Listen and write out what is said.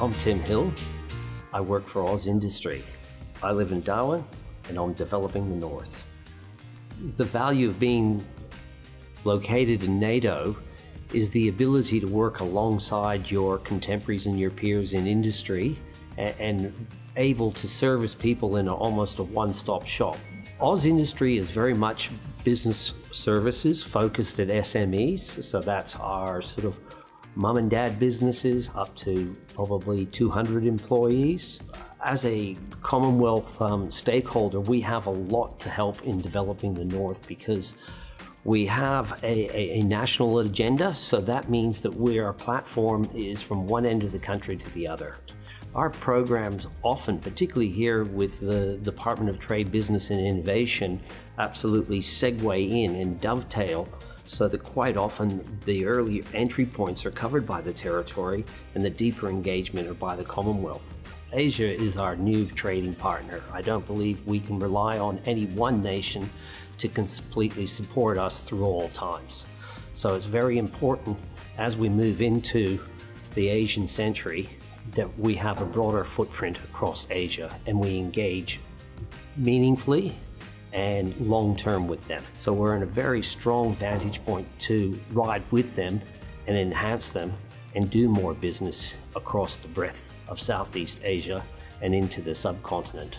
I'm Tim Hill. I work for AusIndustry. I live in Darwin and I'm developing the North. The value of being located in NATO is the ability to work alongside your contemporaries and your peers in industry and, and able to service people in a, almost a one-stop shop. AusIndustry is very much business services focused at SMEs, so that's our sort of mum and dad businesses up to probably 200 employees. As a Commonwealth um, stakeholder, we have a lot to help in developing the North because we have a, a, a, national agenda, so that means that we, our platform is from one end of the country to the other. Our programs often, particularly here with the Department of Trade, Business and Innovation, absolutely segue in and dovetail so that quite often the early entry points are covered by the territory and the deeper engagement are by the Commonwealth. Asia is our new trading partner. I don't believe we can rely on any one nation to completely support us through all times. So it's very important as we move into the Asian century that we have a broader footprint across Asia and we engage meaningfully and long term with them. So we're in a very strong vantage point to ride with them and enhance them and do more business across the breadth of Southeast Asia and into the subcontinent.